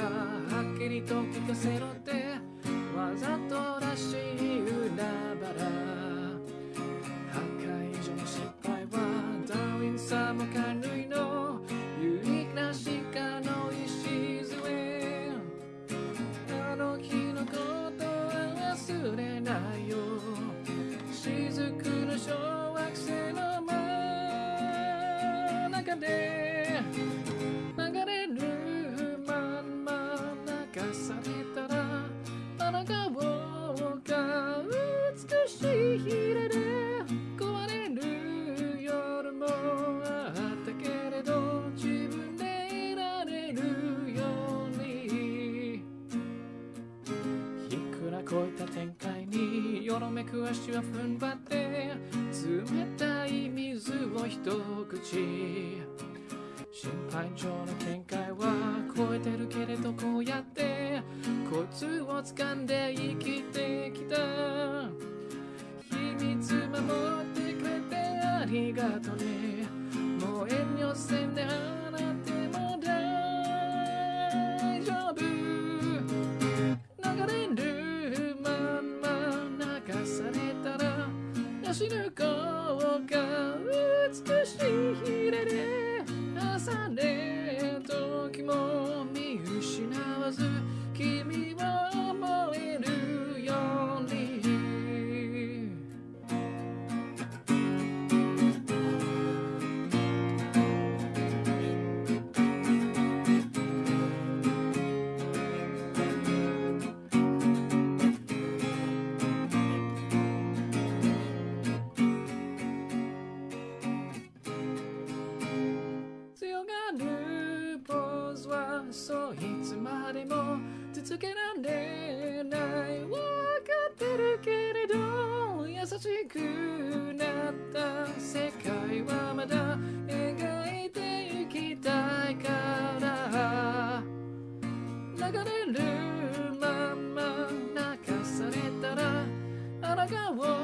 はっきりと聞かせろって。わざと流れるまんま流されたらあなたをが美しい日で壊れる夜もあったけれど自分でいられるように。いくらこういった展開によろめく足は踏ん張って冷たい水を一口。心配上の見解は超えてるけれどこうやってコツを掴んで生きてきた。秘密守ってくれてありがとね。もう遠慮せんであなても大丈夫。流れるまんま流されたら死ぬ子が美しい日で朝ね時も見失わず君を思えるまでも続けられないわかってるけれど優しくなった世界はまだ描いていきたいから流れるまま泣かされたらあおう